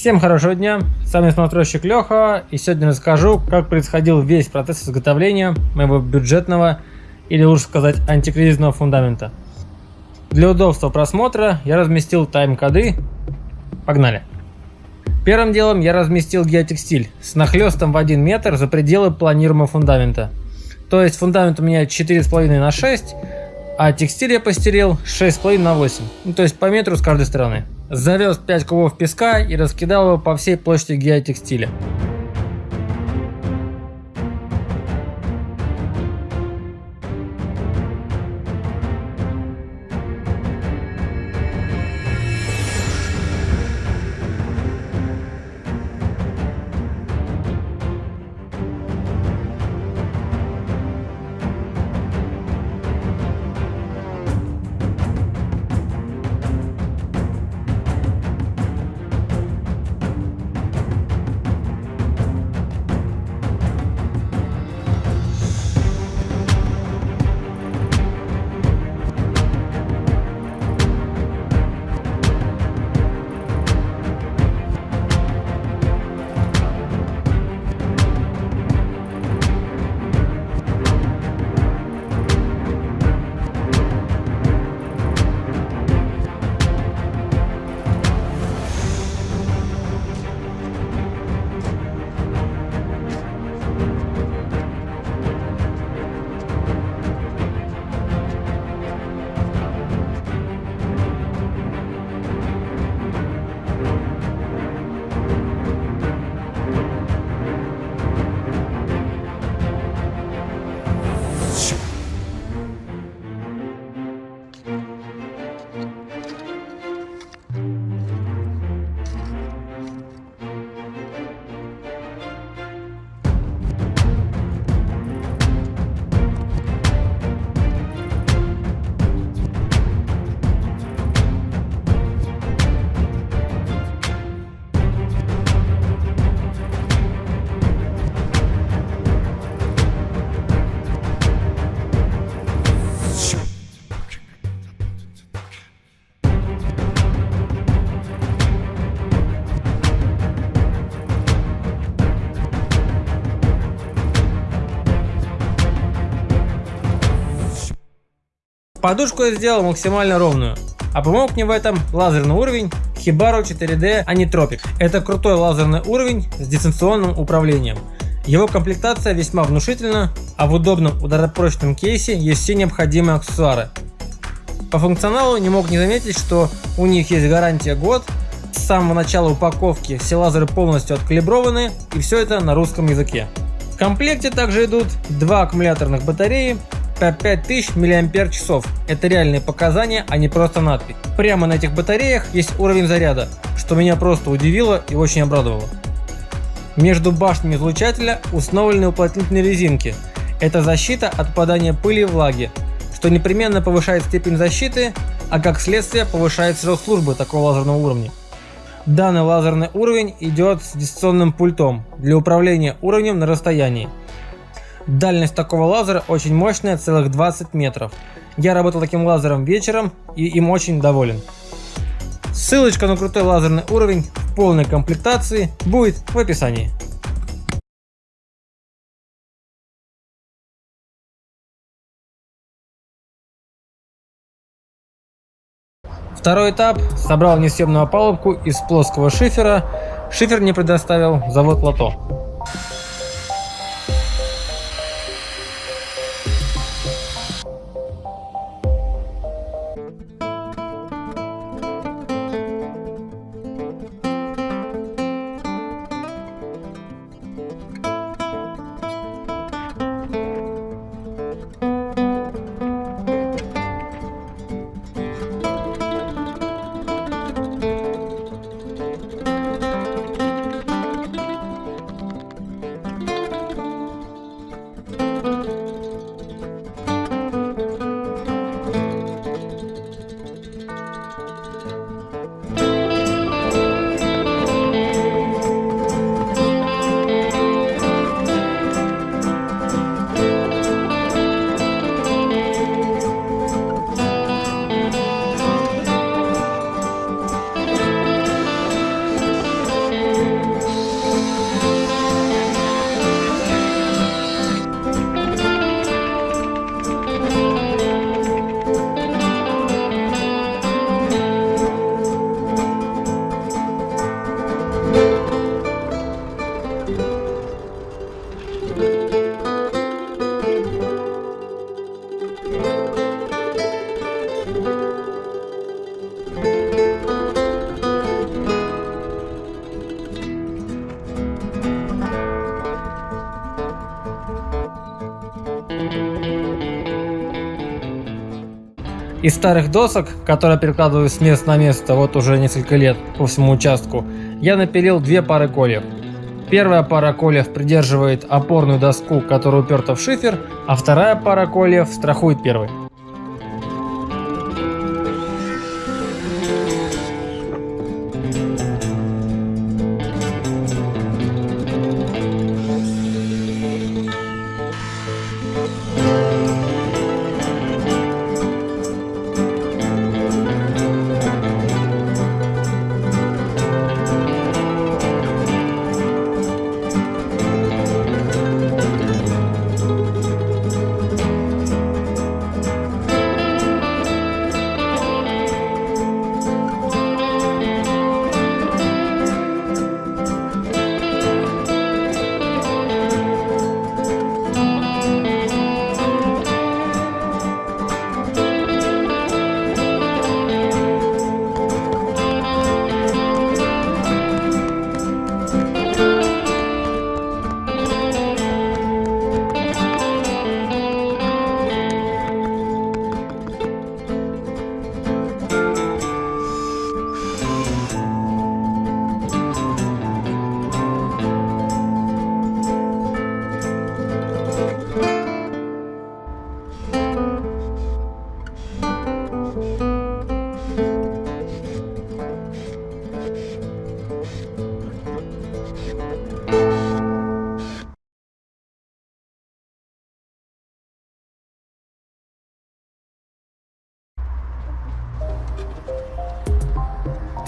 Всем хорошего дня, с вами смотрщик Леха, и сегодня расскажу, как происходил весь процесс изготовления моего бюджетного, или лучше сказать, антикризисного фундамента. Для удобства просмотра я разместил тайм-коды, погнали. Первым делом я разместил геотекстиль с нахлестом в 1 метр за пределы планируемого фундамента. То есть фундамент у меня 4,5 на 6, а текстиль я постелил 6,5 на 8, ну, то есть по метру с каждой стороны. Завез 5 кубов песка и раскидал его по всей площади геотекстиля. Подушку я сделал максимально ровную. А помог мне в этом лазерный уровень Hibaro 4D Anitropic. Это крутой лазерный уровень с дистанционным управлением. Его комплектация весьма внушительна, а в удобном ударопрочном кейсе есть все необходимые аксессуары. По функционалу не мог не заметить, что у них есть гарантия год, с самого начала упаковки все лазеры полностью откалиброваны и все это на русском языке. В комплекте также идут два аккумуляторных батареи по 5000 мАч. Это реальные показания, а не просто надпись. Прямо на этих батареях есть уровень заряда, что меня просто удивило и очень обрадовало. Между башнями излучателя установлены уплотнительные резинки. Это защита от попадания пыли и влаги, что непременно повышает степень защиты, а как следствие повышает срок службы такого лазерного уровня. Данный лазерный уровень идет с дистанционным пультом для управления уровнем на расстоянии. Дальность такого лазера очень мощная, целых 20 метров. Я работал таким лазером вечером и им очень доволен. Ссылочка на крутой лазерный уровень в полной комплектации будет в описании. Второй этап. Собрал несъемную опалубку из плоского шифера. Шифер мне предоставил завод Лото. Из старых досок, которые перекладываю с места на место вот уже несколько лет по всему участку, я напилил две пары кольев. Первая пара кольев придерживает опорную доску, которая уперта в шифер, а вторая пара кольев страхует первой.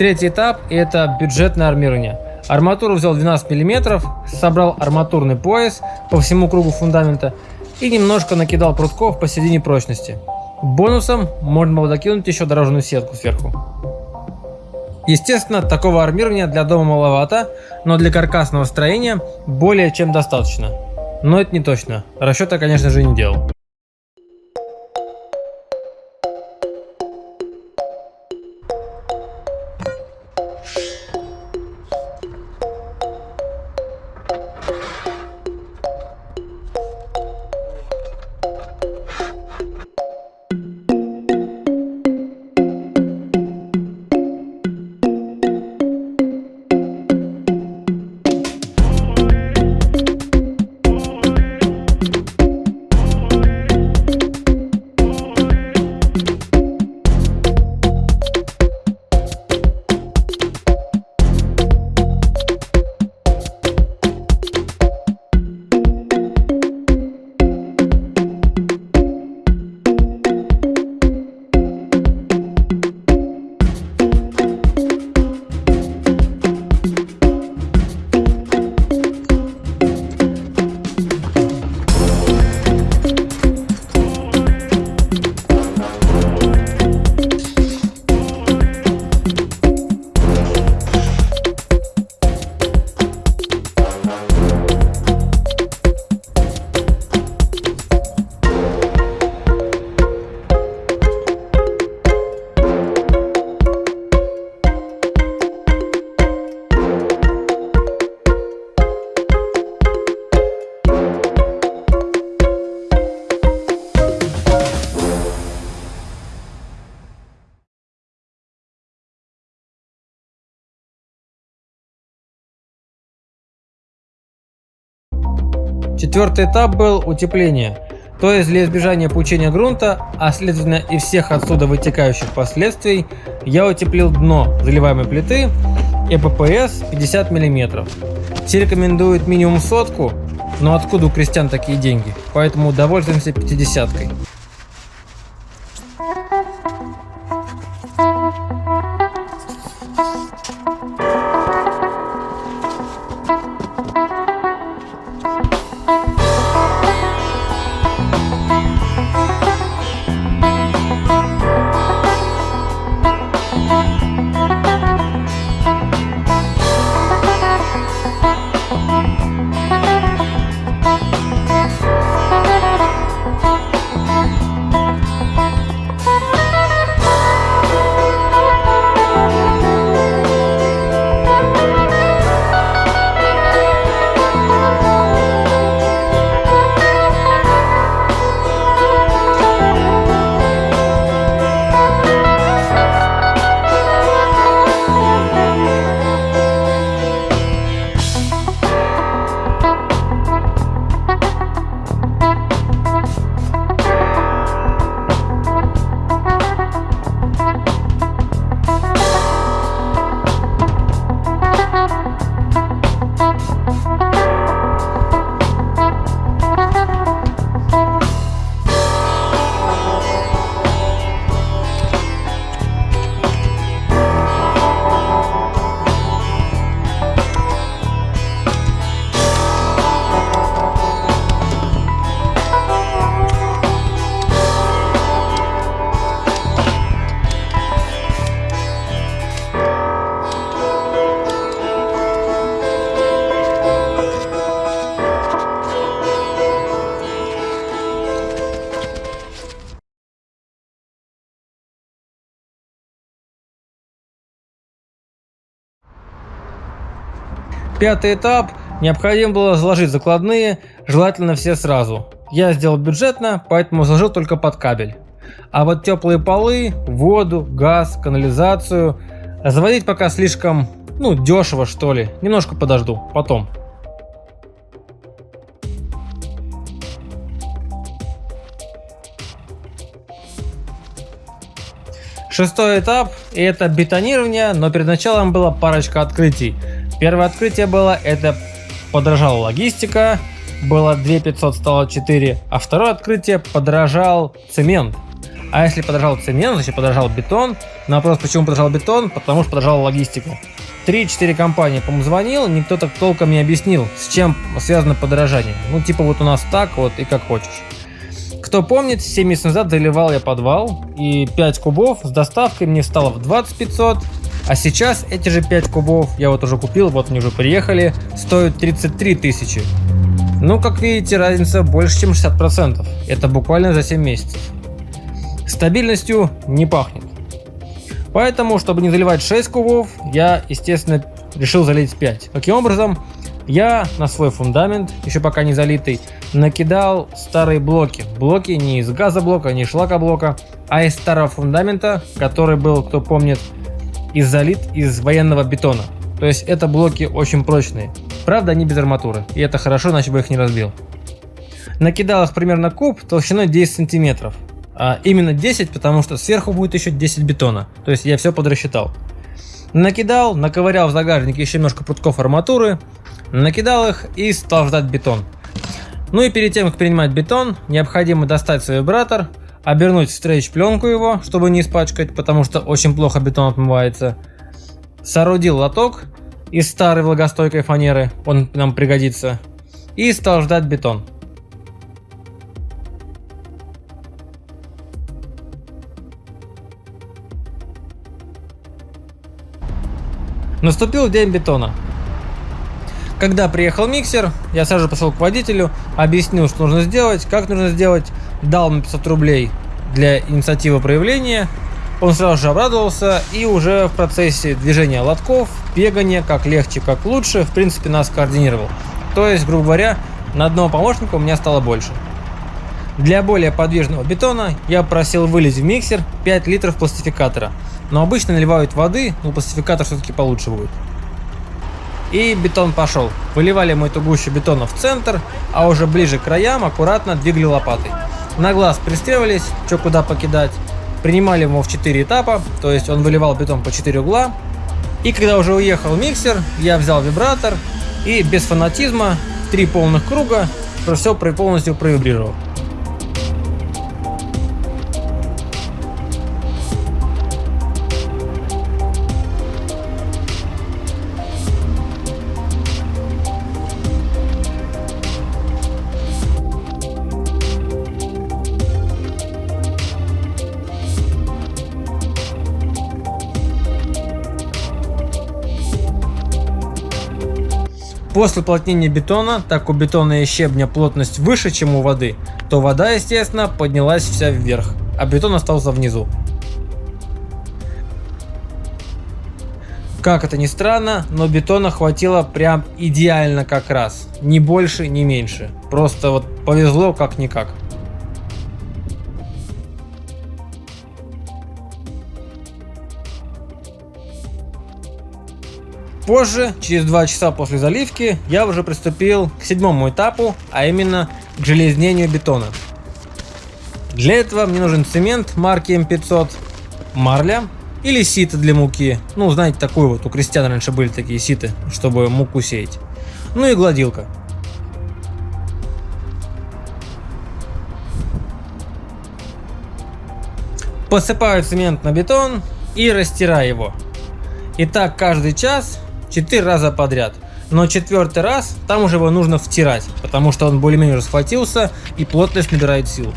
Третий этап это бюджетное армирование. Арматуру взял 12 мм, собрал арматурный пояс по всему кругу фундамента и немножко накидал прутков посередине прочности. Бонусом можно было докинуть еще дорожную сетку сверху. Естественно, такого армирования для дома маловато, но для каркасного строения более чем достаточно. Но это не точно, расчета конечно же не делал. Четвертый этап был утепление, то есть для избежания пучения грунта, а следовательно и всех отсюда вытекающих последствий, я утеплил дно заливаемой плиты ЭППС 50 мм. Все рекомендуют минимум сотку, но откуда у крестьян такие деньги, поэтому довольствуемся 50 Пятый этап. Необходимо было заложить закладные, желательно все сразу. Я сделал бюджетно, поэтому заложил только под кабель. А вот теплые полы, воду, газ, канализацию заводить пока слишком, ну, дешево что ли. Немножко подожду, потом. Шестой этап – это бетонирование, но перед началом было парочка открытий. Первое открытие было – это подорожала логистика, было 2500 стало 4, а второе открытие – подорожал цемент. А если подорожал цемент, значит подорожал бетон. На вопрос, почему подорожал бетон, потому что подорожала логистика. 3-4 компании, по-моему, звонил, никто так толком не объяснил, с чем связано подорожание. Ну, типа вот у нас так вот и как хочешь. Кто помнит, 7 месяцев назад заливал я подвал, и 5 кубов с доставкой мне стало в 20 500, а сейчас эти же 5 кубов я вот уже купил, вот они уже приехали, стоят 33 тысячи. Ну, как видите, разница больше, чем 60%. Это буквально за 7 месяцев. Стабильностью не пахнет. Поэтому, чтобы не заливать 6 кубов, я, естественно, решил залить 5. Таким образом, я на свой фундамент, еще пока не залитый, накидал старые блоки. Блоки не из газоблока, не из шлакоблока, а из старого фундамента, который был, кто помнит, из залит из военного бетона. То есть это блоки очень прочные. Правда, они без арматуры, и это хорошо, иначе бы их не разбил. Накидал их примерно куб толщиной 10 сантиметров. А именно 10, потому что сверху будет еще 10 бетона. То есть я все подрасчитал. Накидал, наковырял в загажнике еще немножко прутков арматуры, накидал их и стал ждать бетон. Ну и перед тем, как принимать бетон, необходимо достать свой вибратор, обернуть в стрейч пленку его, чтобы не испачкать, потому что очень плохо бетон отмывается. Соорудил лоток из старой влагостойкой фанеры, он нам пригодится, и стал ждать бетон. Наступил день бетона. Когда приехал миксер, я сразу пошел к водителю, объяснил, что нужно сделать, как нужно сделать, дал ему 500 рублей для инициативы проявления. Он сразу же обрадовался и уже в процессе движения лотков, бегания, как легче, как лучше, в принципе нас координировал. То есть, грубо говоря, на одного помощника у меня стало больше. Для более подвижного бетона я просил вылить в миксер 5 литров пластификатора. Но обычно наливают воды, но пластификатор все-таки получше будет. И бетон пошел. Выливали мы эту гущу бетона в центр, а уже ближе к краям аккуратно двигали лопатой. На глаз пристреливались, что куда покидать. Принимали его в 4 этапа, то есть он выливал бетон по 4 угла. И когда уже уехал миксер, я взял вибратор и без фанатизма, три полных круга, все полностью провибрировал. После уплотнения бетона, так у бетона и щебня плотность выше, чем у воды, то вода, естественно, поднялась вся вверх, а бетон остался внизу. Как это ни странно, но бетона хватило прям идеально как раз. Ни больше, ни меньше. Просто вот повезло как Позже, через 2 часа после заливки, я уже приступил к седьмому этапу, а именно к железнению бетона. Для этого мне нужен цемент марки М500, марля или сито для муки. Ну, знаете, такую вот, у крестьян раньше были такие ситы, чтобы муку сеять. Ну и гладилка. Посыпаю цемент на бетон и растираю его. И так каждый час 4 раза подряд. Но четвертый раз там уже его нужно втирать, потому что он более-менее уже и плотность набирает силу.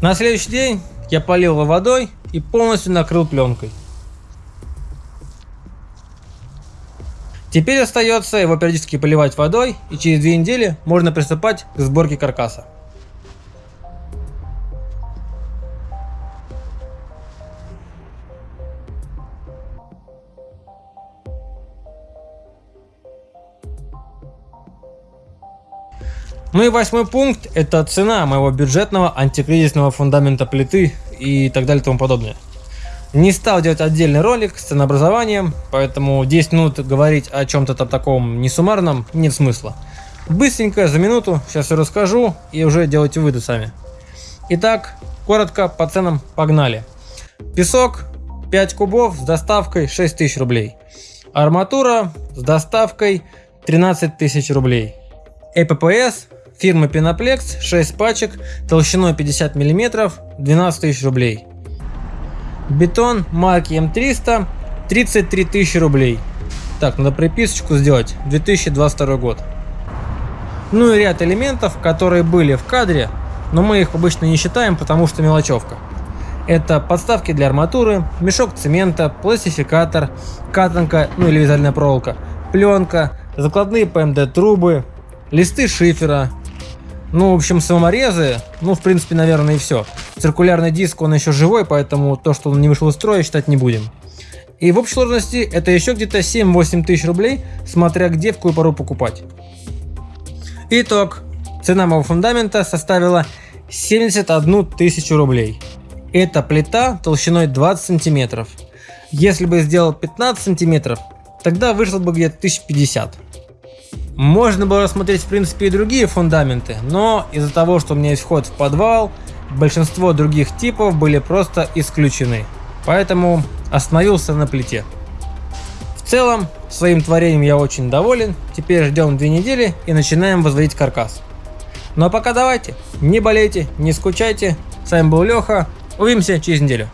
На следующий день я полил его водой и полностью накрыл пленкой. Теперь остается его периодически поливать водой и через две недели можно приступать к сборке каркаса. Ну и восьмой пункт – это цена моего бюджетного антикризисного фундамента плиты и так далее и тому подобное. Не стал делать отдельный ролик с ценообразованием, поэтому 10 минут говорить о чем-то таком несуммарном нет смысла. Быстренько, за минуту, сейчас все расскажу и уже делайте выводы сами. Итак, коротко по ценам погнали. Песок 5 кубов с доставкой 6 тысяч рублей. Арматура с доставкой 13 тысяч рублей. ЭППС Фирма Penoplexx 6 пачек толщиной 50 мм 12 тысяч рублей. Бетон марки М300 33 тысячи рублей. Так, надо приписочку сделать. 2022 год. Ну и ряд элементов, которые были в кадре, но мы их обычно не считаем, потому что мелочевка. Это подставки для арматуры, мешок цемента, пластификатор, катанка, ну или вязальная проволока, пленка, закладные ПМД трубы, листы шифера, ну, в общем, саморезы, ну, в принципе, наверное, и все. Циркулярный диск, он еще живой, поэтому то, что он не вышел из строя, считать не будем. И в общей сложности это еще где-то 7-8 тысяч рублей, смотря где, в какую пару покупать. Итог. Цена моего фундамента составила 71 тысячу рублей. Это плита толщиной 20 сантиметров. Если бы сделал 15 сантиметров, тогда вышло бы где-то 1050. Можно было рассмотреть в принципе и другие фундаменты, но из-за того, что у меня есть вход в подвал, большинство других типов были просто исключены. Поэтому остановился на плите. В целом, своим творением я очень доволен. Теперь ждем две недели и начинаем возводить каркас. Ну а пока давайте, не болейте, не скучайте. С вами был Леха. Увидимся через неделю.